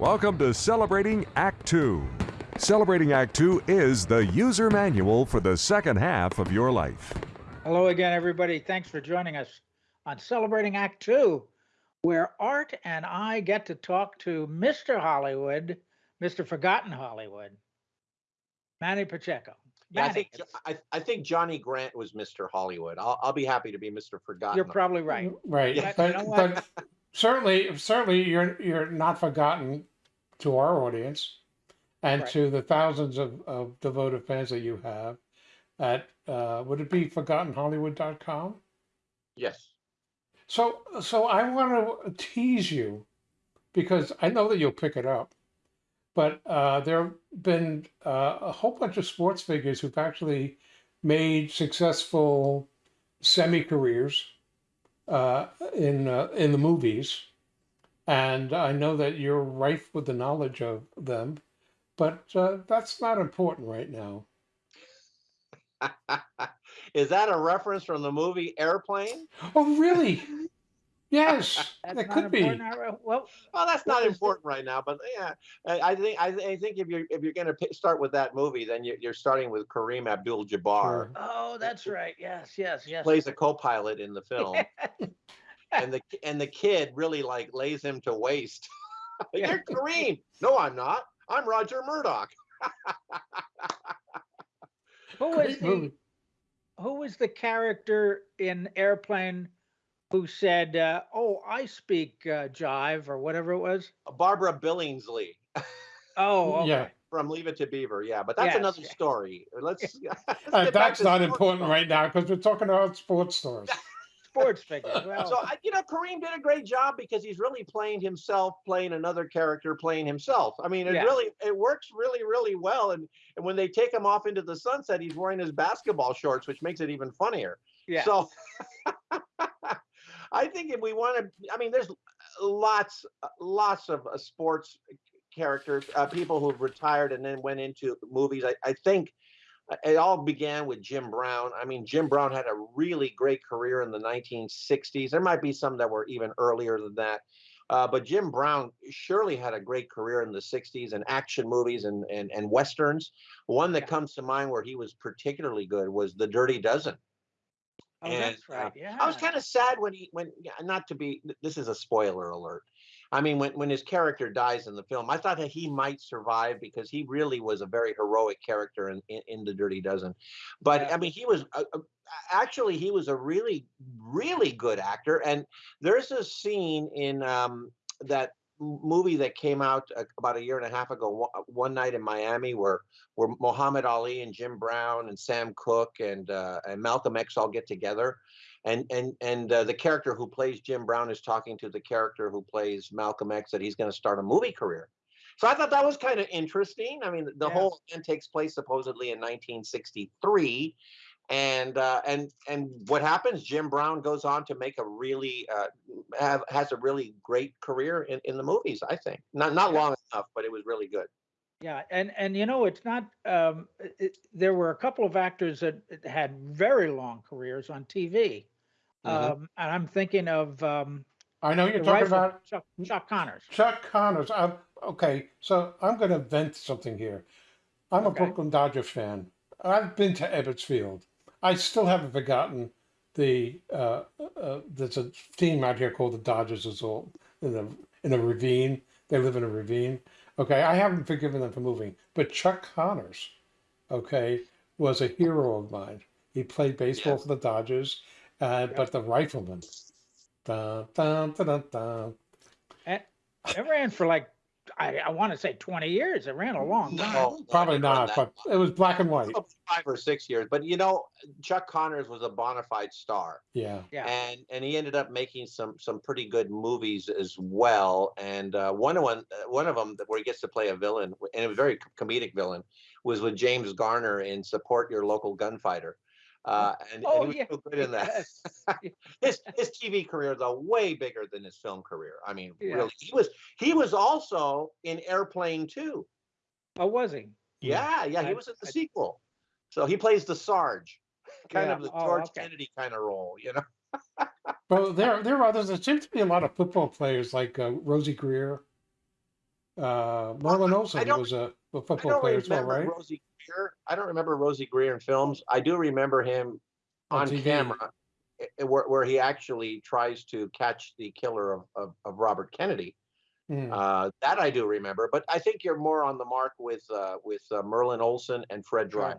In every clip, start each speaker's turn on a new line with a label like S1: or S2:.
S1: Welcome to Celebrating Act Two. Celebrating Act Two is the user manual for the second half of your life.
S2: Hello again, everybody. Thanks for joining us on Celebrating Act Two, where Art and I get to talk to Mr. Hollywood, Mr. Forgotten Hollywood, Manny Pacheco.
S3: Yeah, I think I, I think Johnny Grant was Mr. Hollywood. I'll I'll be happy to be Mr. Forgotten.
S2: you're probably right.
S4: Right,
S3: Yeah.
S2: But you know
S4: but certainly, certainly you're, you're not forgotten to our audience and
S2: Right.
S4: to the thousands of, of devoted fans that you have at, uh, would it be forgottenhollywood.com?
S3: Yes.
S4: So, so I want to tease you because I know that you'll pick it up. But uh, there have been uh, a whole bunch of sports figures who've actually made successful semi careers uh, in uh, in the movies, and I know that you're rife with the knowledge of them. But uh, that's not important right now.
S3: Is that a reference from the movie Airplane?
S4: Oh, really? Yes, that could be.
S2: important. All right, Well,
S3: Well, that's not important right now, but yeah, I, I think I, I think if you're if you're going to start with that movie, then you're, you're starting with Kareem Abdul-Jabbar.
S4: Sure.
S2: oh, that's right. Yes, yes, yes.
S3: Plays a co-pilot in the film, and the and the kid really like lays him to waste. you're Kareem. No, I'm not. I'm Roger Murdoch.
S2: Who was
S4: Great
S2: the
S4: movie.
S2: who was the character in Airplane who said, uh, "Oh, I speak uh, jive" or whatever it was?
S3: Barbara Billingsley
S2: Oh, okay.
S4: Yeah.
S3: from Leave It to Beaver. Yeah, but that's
S2: Yes,
S3: another story. Let's. let's
S4: Uh, that's not important
S3: talk.
S4: right now because we're talking about sports stars.
S2: Sports figures. Well,
S3: So I, you know, Kareem did a great job because he's really playing himself, playing another character, playing himself. I mean, it
S2: Yeah.
S3: really it works really really well. And and when they take him off into the sunset, he's wearing his basketball shorts, which makes it even funnier.
S2: yeah.
S3: So I think if we want to, I mean, there's lots lots of uh, sports characters, uh, people who've retired and then went into movies. I, I think it all began with Jim Brown. I mean, Jim Brown had a really great career in the 1960s. There might be some that were even earlier than that. Uh, but Jim Brown surely had a great career in the 60s and action movies and, and, and westerns. One that
S2: Yeah.
S3: comes to mind where he was particularly good was The Dirty Dozen.
S2: oh,
S3: and,
S2: that's right.
S3: uh,
S2: yeah.
S3: I was kind of sad when he when not to be this is a spoiler alert. I mean when when his character dies in the film, I thought that he might survive because he really was a very heroic character in in, in the Dirty Dozen. But
S2: Yeah.
S3: I mean he was actually he was a really really good actor and there's a scene in um that movie that came out uh, about a year and a half ago one, one night in Miami where where Muhammad Ali and Jim Brown and Sam Cooke and uh, and Malcolm X all get together, and and and uh, the character who plays Jim Brown is talking to the character who plays Malcolm X that he's going to start a movie career. So I thought that was kind of interesting. I mean, the whole event takes place supposedly in 1963, and uh, and and what happens? Jim Brown goes on to make a really uh, have has a really great career in, in the movies. I think not not
S2: Yeah.
S3: long enough, but it was really good.
S2: Yeah, and and you know it's not. Um, it, it- there were a couple of actors that had very long careers on TV,
S3: Mhm.
S2: um, and I'm thinking of um,
S4: I know you're talking about
S2: Chuck, Chuck Connors.
S4: Chuck Connors. I'm, okay, so I'm going to vent something here. I'm
S2: Okay.
S4: a Brooklyn Dodger fan. I've been to Ebbets Field. I still haven't forgotten the uh, uh, there's a team out here called the Dodgers as well in a in a ravine. They live in a ravine. Okay, I haven't forgiven them for moving, but Chuck Connors, okay, was a hero of mine. He played baseball for the Dodgers, uh, but the rifleman. Dun, dun, dun, dun, dun.
S2: It ran for like I, I want to say 20 years. It ran a long time.
S3: No,
S4: Probably
S3: didn't run that
S4: but it was black and white.
S3: Five or six years. But you know, Chuck Connors was a bona fide star,
S4: Yeah.
S2: Yeah,
S3: and and he ended up making some some pretty good movies as well. And uh, one of one uh, one of them where he gets to play a villain, and a very comedic villain, was with James Garner in Support Your Local Gunfighter. Uh, and, and
S2: Oh,
S3: he was
S2: yeah,
S3: so good in that. his his TV career though way bigger than his film career. I mean,
S2: Yeah.
S3: really, he was he was also in Airplane too.
S2: oh, was he?
S3: Yeah, yeah, he
S2: I-
S3: was in the
S2: I-
S3: sequel. So he plays the Sarge, kind
S2: Yeah,
S3: of the
S2: oh,
S3: George
S2: okay.
S3: Kennedy kind of role, you know.
S4: But there, there are others. There seems to be a lot of football players like uh, Rosey Grier. Uh, Merlin
S3: I- I
S4: Olsen
S3: don't-
S4: was a, a
S3: I
S4: football player as well, right?
S3: Rosey Grier. I don't remember Rosey Grier in films. I do remember him
S4: On
S3: on camera, eh, eh, where, where he actually tries to catch the killer of, of, of Robert Kennedy.
S4: Mm.
S3: Uh, that I do remember, but I think you're more on the mark with uh, with uh, Merlin Olsen and Fred
S2: Sure.
S3: Dry.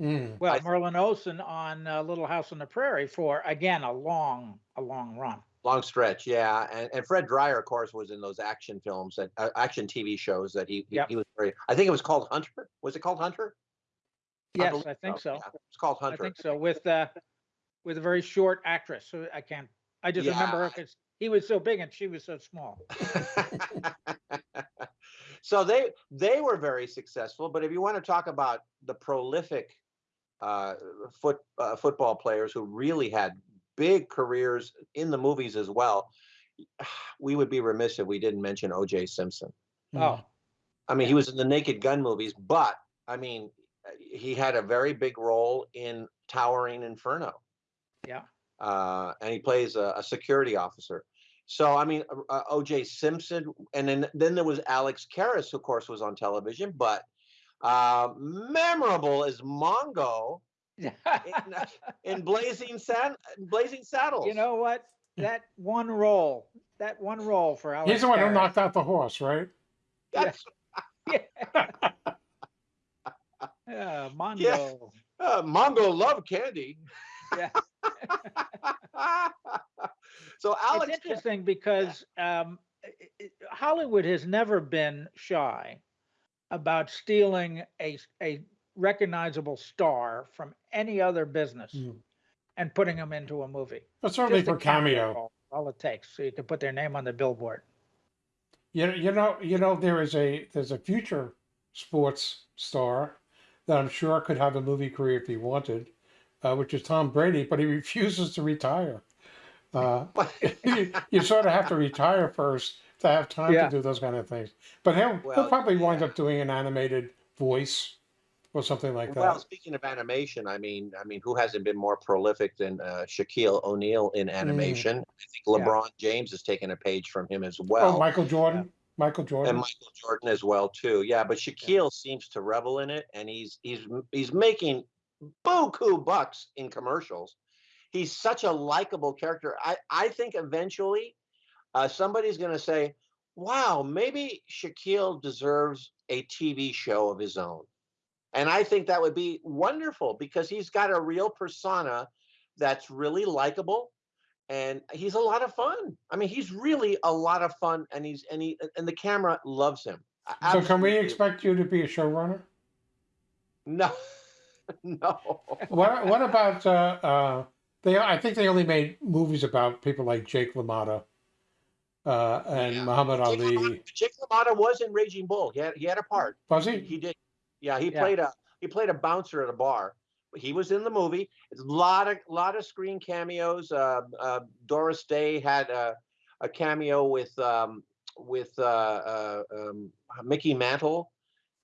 S4: Mm.
S2: Well,
S3: I th-
S2: Merlin Olsen on uh, Little House on the Prairie for again a long, a long run.
S3: Long stretch, yeah, and, and Fred Dryer, of course, was in those action films that uh, action TV shows that he he,
S2: Yep.
S3: he was very. I think it was called Hunter. Was it called Hunter?
S2: Yes, I think so.
S3: Yeah, it's called Hunter.
S2: I think so. With uh, with a very short actress. So I can't. I just remember her because he was so big and she was so small.
S3: so they they were very successful. But if you want to talk about the prolific uh, foot uh, football players who really had big careers in the movies as well, we would be remiss if we didn't mention O.J. Simpson.
S4: Mm.
S2: Oh,
S3: I mean, he was in the Naked Gun movies, but I mean, he had a very big role in Towering Inferno.
S2: yeah.
S3: uh, and he plays a, a security officer. So I mean, uh, uh, O.J. Simpson, and then then there was Alex Karras, who of course was on television, but uh, memorable as Mongo in, in Blazing Sad, Blazing Saddles.
S2: you know what? That one role, that one role for Alex.
S4: He's the one who knocked out the horse, right?
S3: That's,
S2: Yeah, Yeah, Mongo.
S3: uh, Mongo loved candy.
S2: Yeah.
S3: so Alex,
S2: it's interesting because um, i- i- Hollywood has never been shy about stealing a a recognizable star from any other business
S4: Mm.
S2: and putting them into a movie.
S4: But certainly
S2: Just
S4: for cameo.
S2: role, All it takes, so you can put their name on the billboard.
S4: You know, you know, you know, there is a there's a future sports star that I'm sure could have a movie career if he wanted, uh, which is Tom Brady, but he refuses to retire. Uh, you, you sort of have to retire first to have time
S2: Yeah.
S4: to do those kind of things. But he'll, he'll
S3: Well,
S4: probably wind
S3: yeah.
S4: up doing an animated voice or something like
S3: Well,
S4: that.
S3: Well, speaking of animation, I mean, I mean, who hasn't been more prolific than uh, Shaquille O'Neal in animation? I think
S2: Mm. Yeah.
S3: LeBron James has taken a page from him as well,
S4: oh, Michael Jordan, Michael Jordan.
S3: and Michael Jordan as well too. Yeah, but Shaquille seems to revel in it, and he's he's he's making buku bucks in commercials. He's such a likable character. I I think eventually, uh, somebody's going to say, "Wow, maybe Shaquille deserves a TV show of his own." And I think that would be wonderful because he's got a real persona that's really likable and he's a lot of fun. I mean, he's really a lot of fun and he's and he and the camera loves him. A-
S4: so can we expect you to be a showrunner?
S3: No. no.
S4: What What about uh, uh, they? I think they only made movies about people like Jake LaMotta uh, and
S3: Yeah.
S4: Muhammad
S3: Jake
S4: Ali.
S3: LaMotta, Jake LaMotta was in Raging Bull. He had he had a part.
S4: Was
S3: he?
S4: he
S3: did. Yeah, he
S2: Yeah.
S3: played a he played a bouncer at a bar. He was in the movie. It's a lot of lot of screen cameos. Uh, uh, Doris Day had a, a cameo with um, with uh, uh, um, Mickey Mantle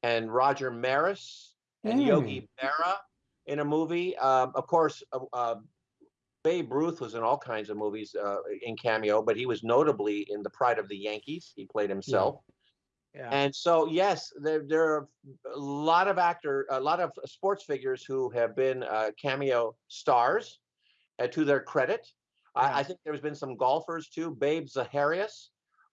S3: and Roger Maris and Yogi Berra in a movie. Um, of course, uh, uh, Babe Ruth was in all kinds of movies uh, in cameo, but he was notably in The Pride of the Yankees. He played himself.
S2: Yeah.
S3: And so, yes, there, there are a lot of actor, a lot of sports figures who have been uh, cameo stars uh, to their credit.
S2: Yeah.
S3: I, I think there's been some golfers too. Babe Zaharias,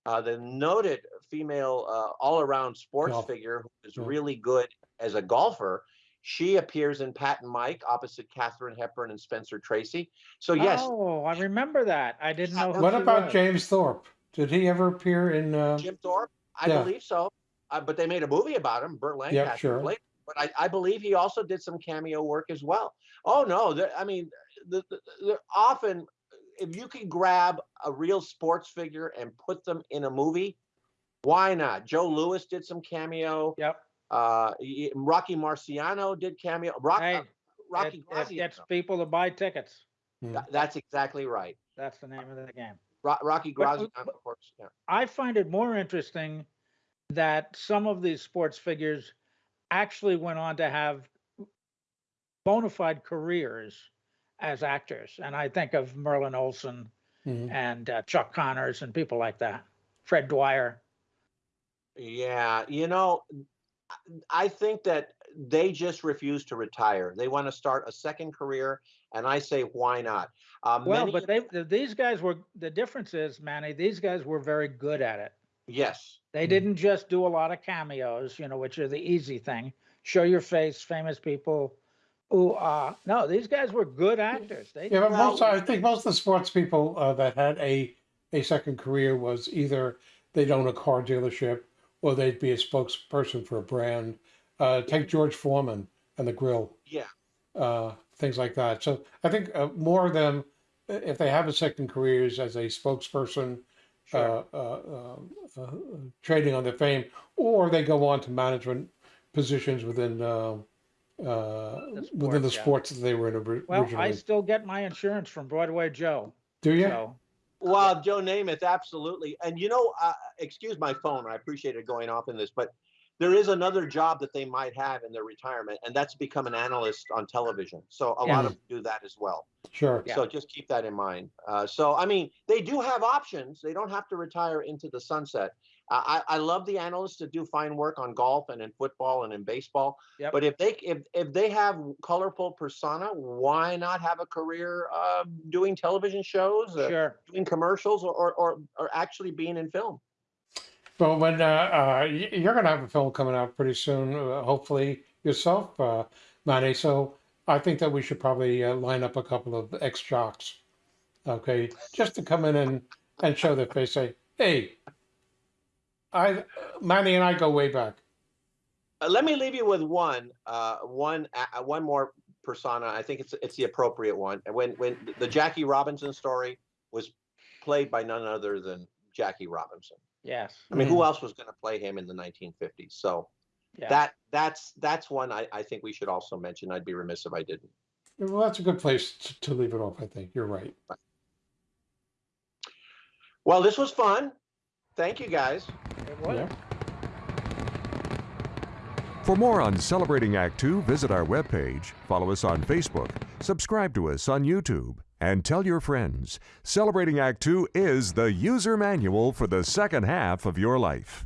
S3: uh, the noted female uh, all-around sports
S4: Golf.
S3: figure who is
S4: Yeah.
S3: really good as a golfer. She appears in Pat and Mike opposite Katharine Hepburn and Spencer Tracy. So yes,
S2: Oh, I remember that. I didn't know. Who
S4: What about
S2: was.
S4: James Thorpe? Did he ever appear in? Uh,
S3: Jim Thorpe, I
S4: Yeah.
S3: believe so. Uh, but they made a movie about him. Burt Lancaster Yeah,
S4: sure.
S3: played. But I, I believe he also did some cameo work as well. Oh no, I mean, the, the, the, often if you can grab a real sports figure and put them in a movie, why not? Joe Louis did some cameo.
S2: Yep.
S3: Uh, Rocky Marciano did cameo. Rock,
S2: Hey,
S3: uh, Rocky
S2: it, it gets people to buy tickets.
S4: hmm.
S3: Th- That's exactly right.
S2: That's the name of the game.
S3: Ro- Rocky
S2: But-
S3: Graziano, of course. Yeah.
S2: I find it more interesting that some of these sports figures actually went on to have bona fide careers as actors. And I think of Merlin Olsen
S4: Mhm.
S2: and uh, Chuck Connors and people like that, Fred Dryer.
S3: Yeah, you know, I think that they just refuse to retire. They want to start a second career, and I say, why not? Uh,
S2: Well, but they, these guys were, the difference is, Manny, these guys were very good at it.
S3: yes,
S2: They
S4: Mhm.
S2: didn't just do a lot of cameos, you know, which are the easy thing. Show your face, famous people. Ooh, ah. No, these guys were good actors. They,
S4: Yeah, but most I think most of the sports people uh, that had a a second career was either they'd own a car dealership or they'd be a spokesperson for a brand. Uh, take George Foreman and the grill,
S3: yeah,
S4: uh, things like that. So I think uh, more of them, if they have a second careers as a spokesperson,
S3: sure.
S4: uh, uh, uh, uh, trading on their fame, or they go on to management positions within uh, uh, within the
S2: sport, yeah.
S4: sports that they were in ori-
S2: well,
S4: originally.
S2: I still get my insurance from Broadway Joe.
S4: Do you?
S2: So,
S3: Well, Joe Namath, absolutely. And you know, uh, excuse my phone. I appreciate it going off in this, but there is another job that they might have in their retirement, and that's become an analyst on television. So a
S2: Yeah.
S3: lot of them do that as well.
S4: Sure.
S2: Yeah.
S3: So just keep that in mind. Uh, so I mean, they do have options. They don't have to retire into the sunset. Uh, I, I love the analysts that do fine work on golf and in football and in baseball.
S2: Yep.
S3: But if they if if they have colorful persona, why not have a career uh, doing television shows,
S2: sure.
S3: doing commercials, or, or or or actually being in film?
S4: Well, when uh, uh, you're going to have a film coming out pretty soon, uh, hopefully yourself, uh, Manny. So I think that we should probably uh, line up a couple of ex jocks, okay, just to come in and and show their face. Say, hey, I, Manny and I go way back.
S3: Uh, let me leave you with one, uh, one, uh, one more persona. I think it's it's the appropriate one. When when the Jackie Robinson story was played by none other than Jackie Robinson.
S2: Yes.
S3: I mean, who mm. else was going to play him in the 1950s? So
S2: Yeah.
S3: that that's that's one I, I think we should also mention. I'd be remiss if I didn't.
S4: Well, that's a good place to, to leave it off. I think you're right.
S3: Well, this was fun. Thank you guys.
S2: it.
S4: Yeah.
S1: For more on Celebrating Act Two, visit our webpage, follow us on Facebook, subscribe to us on YouTube, and tell your friends. Celebrating Act Two is the user manual for the second half of your life.